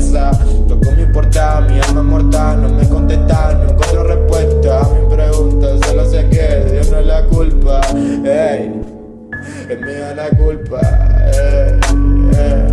cabeza Lo que me importa, mi alma mortal No me contesta, no encuentro respuesta. A mis preguntas solo sé que Dios no es la culpa Ey, es mía la culpa ey, ey.